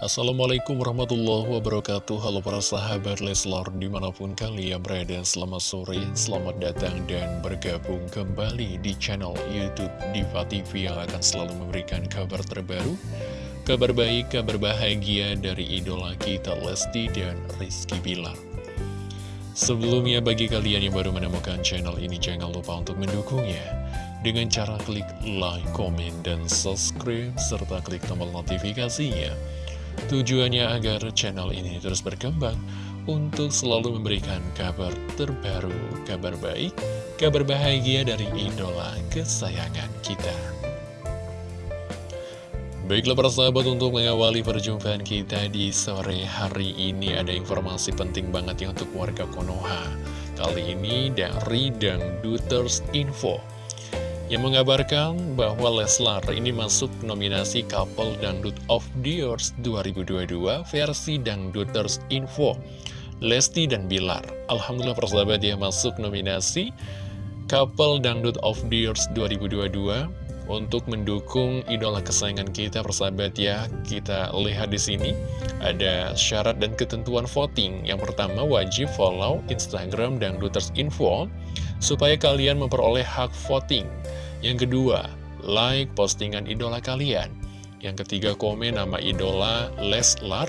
Assalamualaikum warahmatullahi wabarakatuh. Halo para sahabat Leslar di mana pun kalian berada Selamat sore, selamat datang dan bergabung kembali di channel Youtube Diva TV Yang akan selalu memberikan kabar terbaru Kabar baik, kabar bahagia dari idola kita Lesti dan Rizky Bilar. Sebelumnya bagi kalian yang baru menemukan channel ini Jangan lupa untuk mendukungnya Dengan cara klik like, komen, dan subscribe Serta klik tombol notifikasinya Tujuannya agar channel ini terus berkembang untuk selalu memberikan kabar terbaru, kabar baik, kabar bahagia dari idola kesayangan kita. Baiklah para sahabat untuk mengawali perjumpaan kita di sore hari ini ada informasi penting banget ya untuk warga Konoha. Kali ini dari Dangduters Info yang mengabarkan bahwa Leslar ini masuk nominasi Couple Dangdut of the Year 2022 versi Dangduters Info. Lesti dan Bilar Alhamdulillah persahabat ya masuk nominasi Couple Dangdut of the Year 2022 untuk mendukung idola kesayangan kita persahabat ya. Kita lihat di sini ada syarat dan ketentuan voting. Yang pertama wajib follow Instagram Dangduters Info supaya kalian memperoleh hak voting yang kedua, like postingan idola kalian. Yang ketiga, komen nama idola Leslar.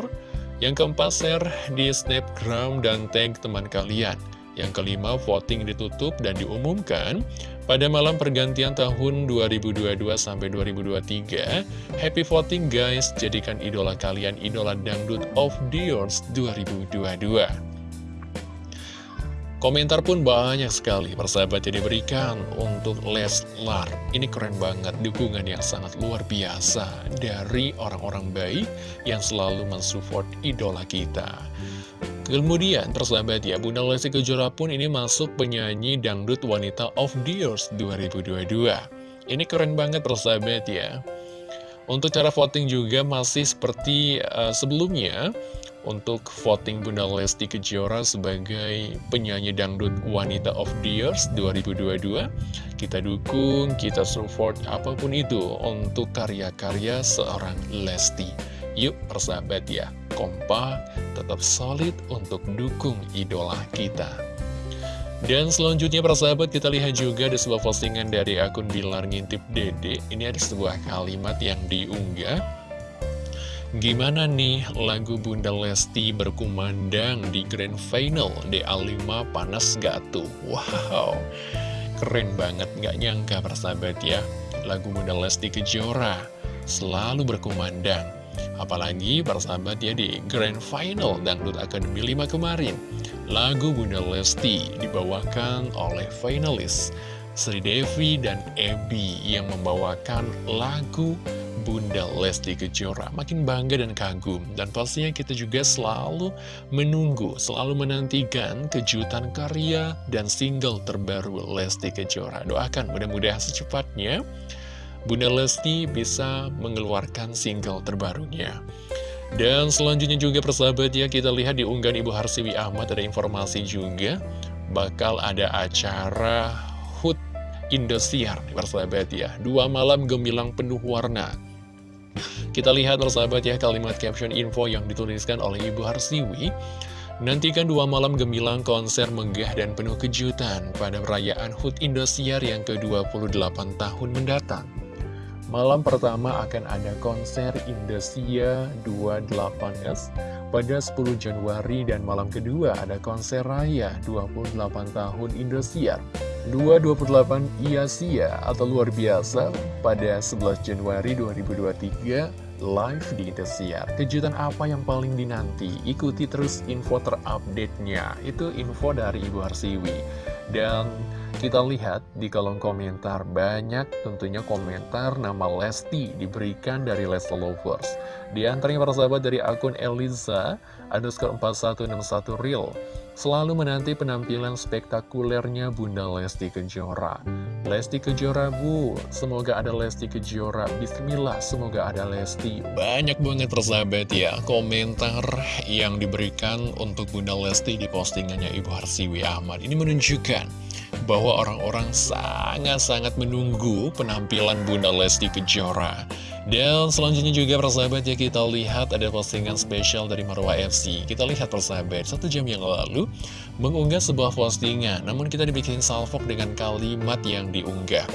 Yang keempat, share di snapgram dan tag teman kalian. Yang kelima, voting ditutup dan diumumkan pada malam pergantian tahun 2022 sampai 2023. Happy voting guys, jadikan idola kalian idola dangdut of the years 2022. Komentar pun banyak sekali persahabat yang diberikan untuk Leslar. Ini keren banget, dukungan yang sangat luar biasa dari orang-orang baik yang selalu mensupport idola kita. Kemudian persahabat ya, Bunda Lesti Kejora pun ini masuk penyanyi dangdut wanita of the years 2022. Ini keren banget persahabat ya. Untuk cara voting juga masih seperti uh, sebelumnya untuk voting Bunda Lesti Kejora sebagai penyanyi dangdut wanita of the years 2022 kita dukung, kita support apa pun itu untuk karya-karya seorang Lesti. Yuk persahabat ya kompak, tetap solid untuk dukung idola kita. Dan selanjutnya persahabat kita lihat juga ada sebuah postingan dari akun Bilar Ngintip Dede. Ini ada sebuah kalimat yang diunggah Gimana nih lagu Bunda Lesti berkumandang di Grand Final? DA5 Panas Gak tuh? Wow, keren banget. Gak nyangka persahabat ya. Lagu Bunda Lesti Kejora selalu berkumandang. Apalagi persahabat ya di Grand Final Dangdut Academy 5 kemarin. Lagu Bunda Lesti dibawakan oleh finalis Sri Devi dan Ebi yang membawakan lagu Bunda Lesti Kejora. Makin bangga dan kagum. Dan pastinya kita juga selalu menunggu selalu menantikan kejutan karya dan single terbaru Lesti Kejora. Doakan mudah-mudahan secepatnya Bunda Lesti bisa mengeluarkan single terbarunya. Dan selanjutnya juga persahabat ya kita lihat di unggahan Ibu Harsiwi Ahmad ada informasi juga. Bakal ada acara HUT Indosiar persahabat ya. Dua malam gemilang penuh warna kita lihat persahabat ya kalimat caption info yang dituliskan oleh Ibu Harsiwi Nantikan dua malam gemilang konser megah dan penuh kejutan pada perayaan HUT Indosiar yang ke-28 tahun mendatang. Malam pertama akan ada konser Indosiar 28S pada 10 Januari dan malam kedua ada konser raya 28 tahun Indosiar 228 Iasia atau luar biasa pada 11 Januari 2023 live di Indosiar. Kejutan apa yang paling dinanti? Ikuti terus info terupdate-nya. Itu info dari Ibu Harsiwi. Dan kita lihat di kolom komentar banyak tentunya komentar nama Lesti diberikan dari Lesti Lovers. Di antaranya para sahabat dari akun Eliza underscore 4161 real selalu menanti penampilan spektakulernya Bunda Lesti Kejora. Lesti Kejora bu, semoga ada Lesti Kejora. Bismillah, semoga ada Lesti. Banyak banget persahabat ya komentar yang diberikan untuk Bunda Lesti di postingannya Ibu Harsiwi Ahmad. Ini menunjukkan bahwa orang-orang sangat-sangat menunggu penampilan Bunda Lesti Kejora. Dan selanjutnya juga persahabat ya kita lihat ada postingan spesial dari Marwa FC. Kita lihat persahabat, satu jam yang lalu mengunggah sebuah postingan. Namun kita dibikin salvok dengan kalimat yang diunggah.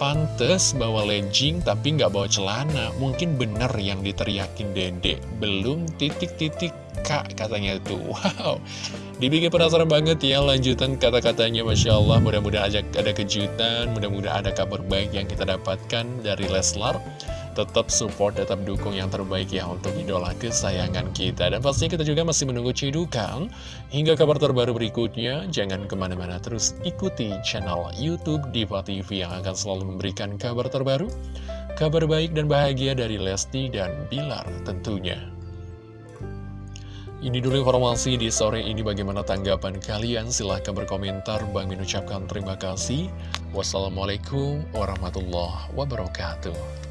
Pantes bawa legging tapi nggak bawa celana. Mungkin bener yang diteriakin dede. Belum titik-titik kak katanya itu Wow. Dibikin penasaran banget ya lanjutan kata-katanya. Masya Allah mudah-mudahan ada kejutan Mudah-mudahan ada kabar baik yang kita dapatkan dari Leslar tetap support, tetap dukung yang terbaik ya untuk idola kesayangan kita. Dan pastinya kita juga masih menunggu cidukan hingga kabar terbaru berikutnya. Jangan ke mana-mana terus ikuti channel Youtube Diva TV yang akan selalu memberikan kabar terbaru, kabar baik dan bahagia dari Lesti dan Bilar tentunya. Ini dulu informasi di sore ini bagaimana tanggapan kalian silahkan berkomentar Bang mengucapkan terima kasih Wassalamualaikum warahmatullahi wabarakatuh